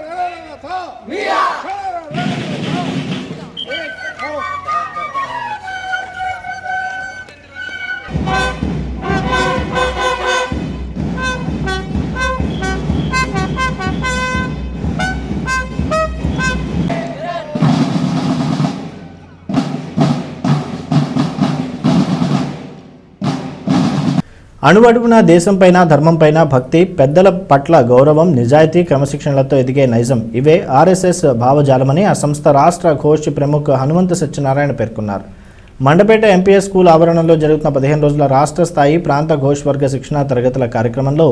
ららららと。అణువడుగున దేశంపైన ధర్మంపైన భక్తి పెద్దల పట్ల గౌరవం నిజాయితీ క్రమశిక్షణలతో ఎదిగే నైజం. ఇవే ఆర్ఎస్ఎస్ భావజాలమని ఆ సంస్థ రాష్ట్ర ఘోష్ ప్రముఖ హనుమంత సత్యనారాయణ పేర్కొన్నారు. మండపేట ఎంపీఎస్ స్కూల్ ఆవరణలో జరుగుతున్న పదిహేను రోజుల రాష్ట్ర స్థాయి ప్రాంత ఘోష్ వర్గ శిక్షణా తరగతుల కార్యక్రమంలో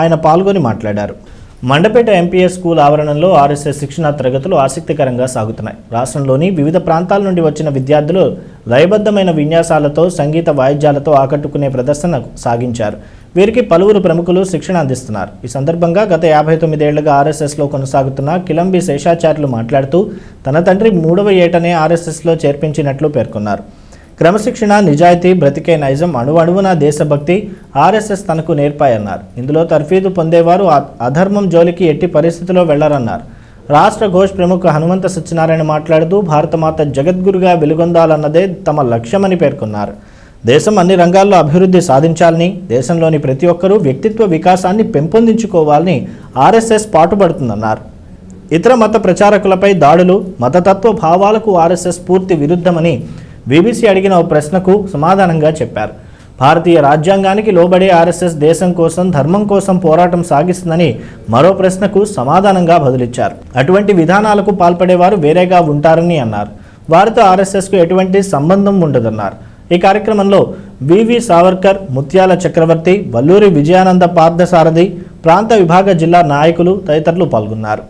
ఆయన పాల్గొని మాట్లాడారు. మండపేట ఎంపీఎస్ స్కూల్ ఆవరణలో ఆర్ఎస్ఎస్ శిక్షణా తరగతులు ఆసక్తికరంగా సాగుతున్నాయి. రాష్ట్రంలోని వివిధ ప్రాంతాల నుండి వచ్చిన విద్యార్థులు లయబద్ధమైన విన్యాసాలతో సంగీత వాయిద్యాలతో ఆకట్టుకునే ప్రదర్శన సాగించారు. వీరికి పలువురు ప్రముఖులు శిక్షణ అందిస్తున్నారు. ఈ సందర్భంగా గత యాభై తొమ్మిదేళ్ళుగా ఆర్ఎస్ఎస్లో కొనసాగుతున్న కిలంబి శేషాచార్యులు మాట్లాడుతూ తన తండ్రి మూడవ ఏటనే ఆర్ఎస్ఎస్లో చేర్పించినట్లు పేర్కొన్నారు. క్రమశిక్షణ నిజాయితీ బ్రతికే నైజం అణువణువున దేశభక్తి ఆర్ఎస్ఎస్ తనకు నేర్పాయన్నారు. ఇందులో తర్ఫీదు పొందేవారు అ- అధర్మం జోలికి ఎట్టి పరిస్థితిలో వెళ్ళరన్నారు. రాష్ట్ర ఘోష్ ప్రముఖ హనుమంత సత్యనారాయణ మాట్లాడుతూ భారతమాత జగద్గురుగా వెలుగొందాలన్నదే తమ లక్ష్యమని పేర్కొన్నారు. దేశం అన్ని రంగాల్లో అభివృద్ధి సాధించాలని దేశంలోని ప్రతి ఒక్కరూ వ్యక్తిత్వ వికాసాన్ని పెంపొందించుకోవాలని ఆర్ఎస్ఎస్ పాటుపడుతుందన్నారు. ఇతర మత ప్రచారకులపై దాడులు మతతత్వ భావాలకు ఆర్ఎస్ఎస్ పూర్తి విరుద్ధమని బీబీసీ అడిగిన ఓ ప్రశ్నకు సమాధానంగా చెప్పారు. భారతీయ రాజ్యాంగానికి లోబడే ఆర్ఎస్ఎస్ దేశం కోసం ధర్మం కోసం పోరాటం సాగిస్తుందని మరో ప్రశ్నకు సమాధానంగా బదులిచ్చారు. అటువంటి విధానాలకు పాల్పడేవారు వేరేగా ఉంటారని అన్నారు. వారితో ఆర్ఎస్ఎస్కు ఎటువంటి సంబంధం ఉండదన్నారు. ఈ కార్యక్రమంలో వివి సావర్కర్ ముత్యాల చక్రవర్తి వల్లూరి విజయానంద పార్థసారథి ప్రాంత విభాగ జిల్లా నాయకులు తదితరులు పాల్గొన్నారు.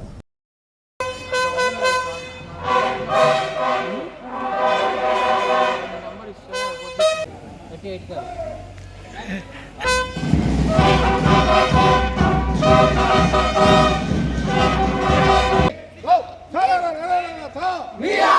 Wir!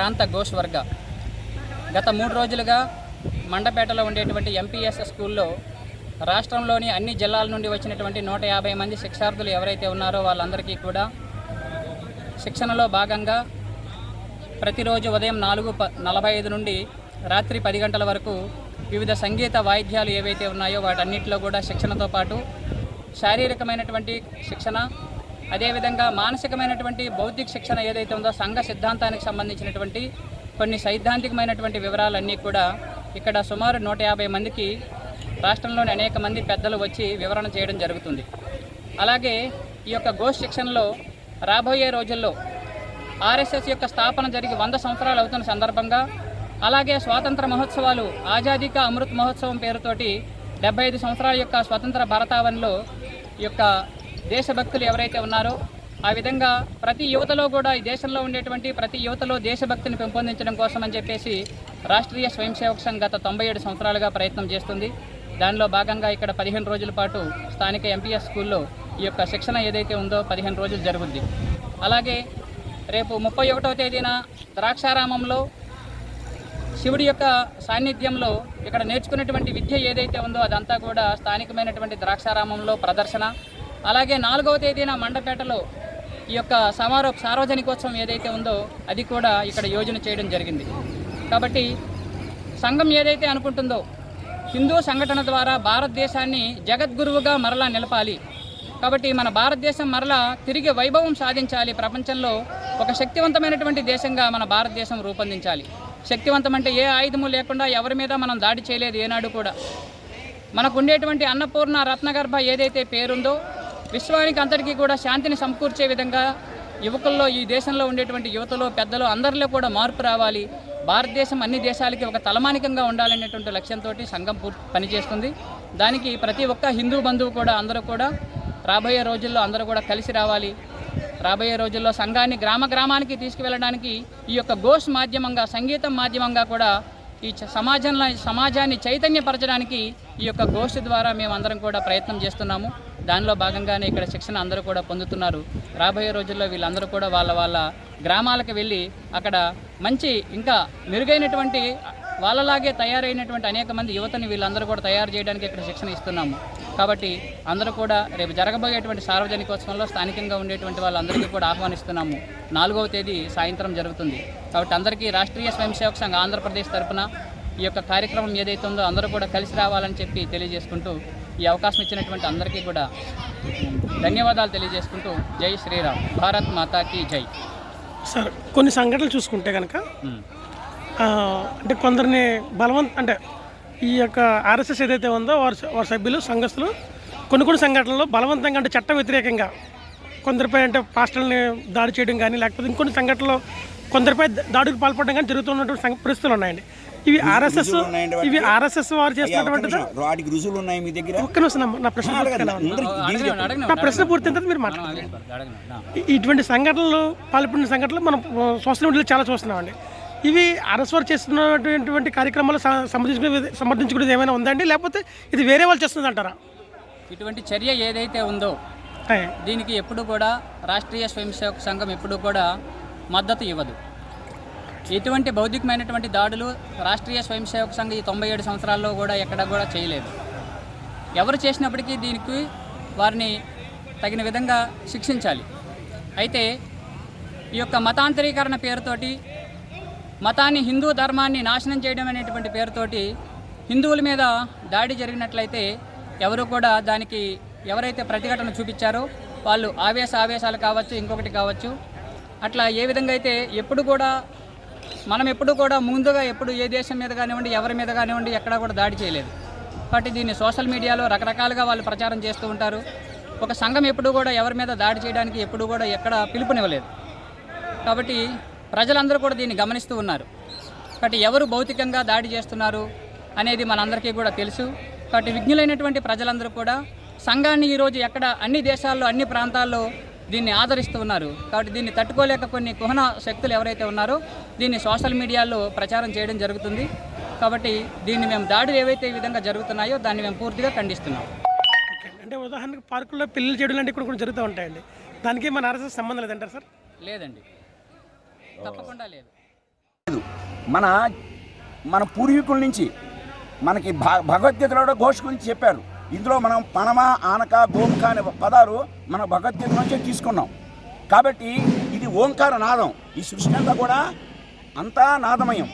ప్రాంత ఘోష్ వర్గ గత మూడు రోజులుగా మండపేటలో ఉండేటువంటి ఎంపీఎస్ స్కూల్లో రాష్ట్రంలోని అన్ని జిల్లాల నుండి వచ్చినటువంటి నూట యాభై మంది శిక్షార్థులు ఎవరైతే ఉన్నారో వాళ్ళందరికీ కూడా శిక్షణలో భాగంగా ప్రతిరోజు ఉదయం నాలుగు ప నలభై ఐదు నుండి రాత్రి పది గంటల వరకు వివిధ సంగీత వాయిద్యాలు ఏవైతే ఉన్నాయో వాటన్నిటిలో కూడా శిక్షణతో పాటు శారీరకమైనటువంటి శిక్షణ అదేవిధంగా మానసికమైనటువంటి బౌద్ధిక శిక్షణ ఏదైతే ఉందో సంఘ సిద్ధాంతానికి సంబంధించినటువంటి కొన్ని సైద్ధాంతికమైనటువంటి వివరాలన్నీ కూడా ఇక్కడ సుమారు నూట యాభై మందికి రాష్ట్రంలోని అనేక మంది పెద్దలు వచ్చి వివరణ చేయడం జరుగుతుంది. అలాగే ఈ యొక్క గోష్ శిక్షణలో రాబోయే రోజుల్లో ఆర్ఎస్ఎస్ యొక్క స్థాపన జరిగి వంద సంవత్సరాలు అవుతున్న సందర్భంగా అలాగే స్వాతంత్ర మహోత్సవాలు ఆజాదీక అమృత్ మహోత్సవం పేరుతోటి డెబ్బై ఐదు సంవత్సరాల యొక్క స్వతంత్ర భారతావనిలో ఈ యొక్క దేశభక్తులు ఎవరైతే ఉన్నారో ఆ విధంగా ప్రతి యువతలో కూడా ఈ దేశంలో ఉండేటువంటి ప్రతి యువతలో దేశభక్తిని పెంపొందించడం కోసం అని చెప్పేసి రాష్ట్రీయ స్వయం సేవక సంఘ్ గత తొంభై ఏడు సంవత్సరాలుగా ప్రయత్నం చేస్తుంది. దానిలో భాగంగా ఇక్కడ పదిహేను రోజుల పాటు స్థానిక ఎంపీఎస్ స్కూల్లో ఈ యొక్క శిక్షణ ఏదైతే ఉందో పదిహేను రోజులు జరుగుద్ది. అలాగే రేపు ముప్పై ఒకటవ తేదీన ద్రాక్షారామంలో శివుడి యొక్క సాన్నిధ్యంలో ఇక్కడ నేర్చుకున్నటువంటి విద్య ఏదైతే ఉందో అదంతా కూడా స్థానికమైనటువంటి ద్రాక్షారామంలో ప్రదర్శన అలాగే నాలుగవ తేదీన మండపేటలో ఈ యొక్క సమారోహ సార్వజనికోత్సవం ఏదైతే ఉందో అది కూడా ఇక్కడ యోజన చేయడం జరిగింది. కాబట్టి సంఘం ఏదైతే అనుకుంటుందో హిందూ సంఘటన ద్వారా భారతదేశాన్ని జగద్గురువుగా మరలా నిలపాలి. కాబట్టి మన భారతదేశం మరలా తిరిగి వైభవం సాధించాలి. ప్రపంచంలో ఒక శక్తివంతమైనటువంటి దేశంగా మన భారతదేశం రూపొందించాలి. శక్తివంతం అంటే ఏ ఆయుధము లేకుండా ఎవరి మీద మనం దాడి చేయలేదు ఏనాడు కూడా. మనకు ఉండేటువంటి అన్నపూర్ణ రత్నగర్భ ఏదైతే పేరుందో విశ్వానికి అందరికీ కూడా శాంతిని సమకూర్చే విధంగా యువకుల్లో ఈ దేశంలో ఉండేటువంటి యువతలో పెద్దలు అందరిలో కూడా మార్పు రావాలి. భారతదేశం అన్ని దేశాలకి ఒక తలమానికంగా ఉండాలనేటువంటి లక్ష్యంతో సంఘం పూర్తి పనిచేస్తుంది. దానికి ప్రతి ఒక్క హిందూ బంధువు కూడా అందరూ కూడా రాబోయే రోజుల్లో అందరూ కూడా కలిసి రావాలి. రాబోయే రోజుల్లో సంఘాన్ని గ్రామ గ్రామానికి తీసుకువెళ్ళడానికి ఈ యొక్క గోష్ మాధ్యమంగా సంగీతం మాధ్యమంగా కూడా ఈ చ- సమాజంలో సమాజాన్ని చైతన్యపరచడానికి ఈ యొక్క ఘోష్ ద్వారా మేము అందరం కూడా ప్రయత్నం చేస్తున్నాము. దానిలో భాగంగానే ఇక్కడ శిక్షణ అందరూ కూడా పొందుతున్నారు. రాబోయే రోజుల్లో వీళ్ళందరూ కూడా వాళ్ళ వాళ్ళ గ్రామాలకు వెళ్ళి అక్కడ మంచి ఇంకా మెరుగైనటువంటి వాళ్ళలాగే తయారైనటువంటి అనేక మంది యువతని వీళ్ళందరూ కూడా తయారు చేయడానికి ఇక్కడ శిక్షణ ఇస్తున్నాము. కాబట్టి అందరూ కూడా రేపు జరగబోయేటువంటి సార్వజనికోత్సవంలో స్థానికంగా ఉండేటువంటి వాళ్ళందరికీ కూడా ఆహ్వానిస్తున్నాము. నాలుగవ తేదీ సాయంత్రం జరుగుతుంది. కాబట్టి అందరికీ రాష్ట్రీయ స్వయం సేవక్ సంఘ ఆంధ్రప్రదేశ్ తరఫున ఈ యొక్క కార్యక్రమం ఏదైతే ఉందో అందరూ కూడా కలిసి రావాలని చెప్పి తెలియజేసుకుంటూ ఈ అవకాశం ఇచ్చినటువంటి అందరికీ కూడా ధన్యవాదాలు తెలియజేసుకుంటూ జై శ్రీరామ్. భారత్ మాతాకి జై. సార్ కొన్ని సంఘటనలు చూసుకుంటే కనుక అంటే కొందరిని బలవంత అంటే ఈ యొక్క ఆర్ఎస్ఎస్ ఏదైతే ఉందో వారి వారి సభ్యులు సంఘస్థులు కొన్ని కొన్ని సంఘటనల్లో బలవంతంగా అంటే చట్ట వ్యతిరేకంగా కొందరిపై అంటే పాస్టర్ని దాడి చేయడం కానీ లేకపోతే ఇంకొన్ని సంఘటనలో కొందరిపై దాడులకు పాల్పడడం కానీ జరుగుతున్నటువంటి పరిస్థితులు ఉన్నాయండి. ఇవి ఆర్ఎస్ఎస్? ఇవి ఆర్ఎస్ఎస్ వారు. వాటికి రుజువులు ఉన్నాయి మీ దగ్గర? ఒక్క నిమిషం నా- ప్రశ్న నా ప్రశ్న పూర్తి మీరు మాట్లాడండి ఇటువంటి సంఘటనలు పాల్పడిన సంఘటనలు మనం సోషల్ మీడియాలో చాలా చూస్తున్నామండి. ఇవి ఆర్ఎస్ వారు చేస్తున్నటువంటి కార్యక్రమాలు సమర్థించుకునే సమర్థించుకునేది ఏమైనా ఉందండి లేకపోతే ఇది వేరే వాళ్ళు చేస్తుంది అంటారా? ఇటువంటి చర్య ఏదైతే ఉందో. దీనికి ఎప్పుడు కూడా రాష్ట్రీయ స్వయం సేవక సంఘం ఎప్పుడు కూడా మద్దతు ఇవ్వదు. ఎటువంటి బౌద్ధికమైనటువంటి దాడులు రాష్ట్రీయ స్వయం సేవక సంఘం ఈ తొంభై ఏడు సంవత్సరాల్లో కూడా ఎక్కడ కూడా చేయలేదు. ఎవరు చేసినప్పటికీ దీనికి వారిని తగిన విధంగా శిక్షించాలి. అయితే ఈ యొక్క మతాంతరీకరణ పేరుతోటి మతాన్ని హిందూ ధర్మాన్ని నాశనం చేయడం అనేటువంటి పేరుతోటి హిందువుల మీద దాడి జరిగినట్లయితే ఎవరు కూడా దానికి ఎవరైతే ప్రతిఘటన చూపించారో వాళ్ళు ఆవేశ ఆవేశాలు కావచ్చు ఇంకొకటి కావచ్చు. అట్లా ఏ విధంగా అయితే ఎప్పుడు కూడా మనం ఎప్పుడు కూడా ముందుగా ఎప్పుడు ఏ దేశం మీద కానివ్వండి ఎవరి మీద కానివ్వండి ఎక్కడా కూడా దాడి చేయలేదు. కాబట్టి దీన్ని సోషల్ మీడియాలో రకరకాలుగా వాళ్ళు ప్రచారం చేస్తూ ఉంటారు. ఒక సంఘం ఎప్పుడు కూడా ఎవరి మీద దాడి చేయడానికి ఎప్పుడు కూడా ఎక్కడ పిలుపునివ్వలేదు. కాబట్టి ప్రజలందరూ కూడా దీన్ని గమనిస్తూ ఉన్నారు. కాబట్టి ఎవరు భౌతికంగా దాడి చేస్తున్నారు అనేది మనందరికీ కూడా తెలుసు. కాబట్టి విజ్ఞులైనటువంటి ప్రజలందరూ కూడా సంఘాన్ని ఈరోజు ఎక్కడ అన్ని దేశాల్లో అన్ని ప్రాంతాల్లో దీన్ని ఆదరిస్తూ ఉన్నారు. కాబట్టి దీన్ని తట్టుకోలేక కొన్ని కుహన శక్తులు ఎవరైతే ఉన్నారో దీన్ని సోషల్ మీడియాలో ప్రచారం చేయడం జరుగుతుంది. కాబట్టి దీన్ని మేము దాడులు ఏవైతే ఈ విధంగా జరుగుతున్నాయో దాన్ని మేము పూర్తిగా ఖండిస్తున్నాం. అంటే ఉదాహరణకు పార్కుల్లో పెళ్ళి చేయడం లాంటివి కూడా కొన్ని జరుగుతూ ఉంటాయండి. దానికి మన ఆర్ఎస్ఎస్ సంబంధం లేదంటారు సార్? లేదండి. తప్పకుండా లేదు. లేదు. మన మన పూర్వీకుల నుంచి మనకి భ- భగవద్గీతలో కూడా ఘోష్ గురించి చెప్పారు. ఇందులో మనం పనమ ఆనక గోముఖ అనే పదాలు మన భగవద్గీత నుంచే తీసుకున్నాం. కాబట్టి ఇది ఓంకార నాదం. ఈ సృష్టి అంతా కూడా అంతా నాదమయం.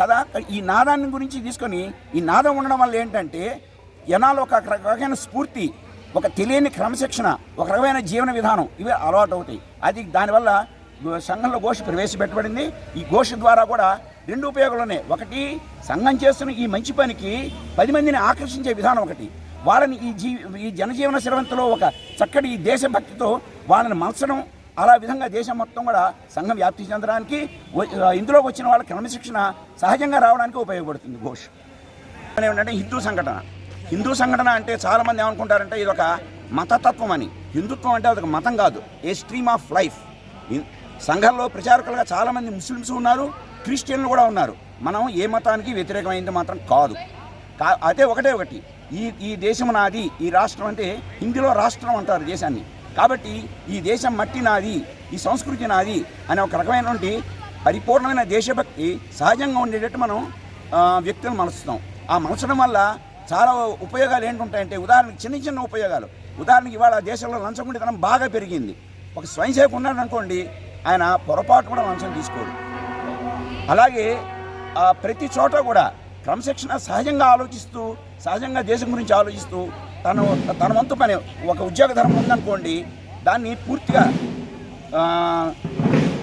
కదా? ఈ నాదాన్ని గురించి తీసుకొని ఈ నాదం ఉండడం వల్ల ఏంటంటే జనాలు ఒక రకమైన స్ఫూర్తి ఒక తెలియని క్రమశిక్షణ ఒక రకమైన జీవన విధానం ఇవి అలవాటు అవుతాయి అది దానివల్ల సంఘంలో ఘోష ప్రవేశపెట్టబడింది. ఈ ఘోష ద్వారా కూడా రెండు ఉపయోగాలు ఉన్నాయి. ఒకటి సంఘం చేస్తున్న ఈ మంచి పనికి పది మందిని ఆకర్షించే విధానం ఒకటి. వాళ్ళని ఈ జీ ఈ జనజీవన స్రవంతిలో ఒక చక్కటి ఈ దేశభక్తితో వాళ్ళని మలచడం అలా విధంగా దేశం మొత్తం కూడా సంఘం వ్యాప్తి చెందడానికి వ- ఇందులోకి వచ్చిన వాళ్ళ క్రమశిక్షణ సహజంగా రావడానికి ఉపయోగపడుతుంది ఘోష్. ఏమిటంటే హిందూ సంఘటన. హిందూ సంఘటన అంటే చాలామంది ఏమనుకుంటారంటే ఇది ఒక మతతత్వం అని. హిందుత్వం అంటే అదొక మతం కాదు. A stream of life. సంఘంలో ప్రచారకులుగా చాలామంది ముస్లిమ్స్ ఉన్నారు క్రిస్టియన్లు కూడా ఉన్నారు. మనం ఏ మతానికి వ్యతిరేకమైంది మాత్రం కాదు. కా- అయితే ఒకటే ఒకటి. ఈ ఈ దేశం నాది ఈ రాష్ట్రం అంటే హిందీలో రాష్ట్రం అంటారు దేశాన్ని. కాబట్టి ఈ దేశం మట్టి నాది ఈ సంస్కృతి నాది అనే ఒక రకమైనటువంటి పరిపూర్ణమైన దేశభక్తి సహజంగా ఉండేటట్టు మనం ఆ, వ్యక్తులను మలుస్తాం ఆ మలచడం వల్ల చాలా ఉపయోగాలు ఏంటుంటాయంటే ఉదాహరణకి చిన్న చిన్న ఉపయోగాలు. ఉదాహరణకి ఇవాళ దేశంలో లంచగుండితనం బాగా పెరిగింది. ఒక స్వయం సేవకు ఉన్నాడు అనుకోండి ఆయన పొరపాటు కూడా లంచం తీసుకోడు. అలాగే ప్రతి చోట కూడా క్రమశిక్షణ సహజంగా ఆలోచిస్తూ సహజంగా దేశం గురించి ఆలోచిస్తూ తను తన వంతు పని ఒక ఉద్యోగ ధర్మం ఉందనుకోండి దాన్ని పూర్తిగా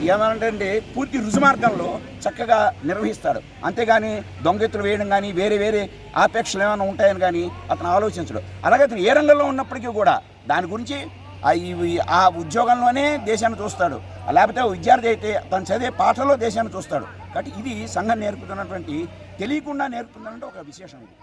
ఏమంటే ఏమనంటే పూర్తి రుజుమార్గంలో చక్కగా నిర్వహిస్తాడు. అంతేగాని దొంగెత్తులు వేయడం కానీ వేరే వేరే ఆపేక్షలు ఏమైనా ఉంటాయని కానీ అతను ఆలోచించడు. అలాగే అతను ఏ రంగంలో ఉన్నప్పటికీ కూడా దాని గురించి ఆ ఈ- ఆ ఉద్యోగంలోనే దేశాన్ని చూస్తాడు. లేకపోతే విద్యార్థి అయితే తను చదివే పాటలో దేశాన్ని చూస్తాడు. కాబట్టి ఇది సంఘం నేర్పుతున్నటువంటి తెలియకుండా నేర్పుతుందంటే ఒక విశేషం ఇది.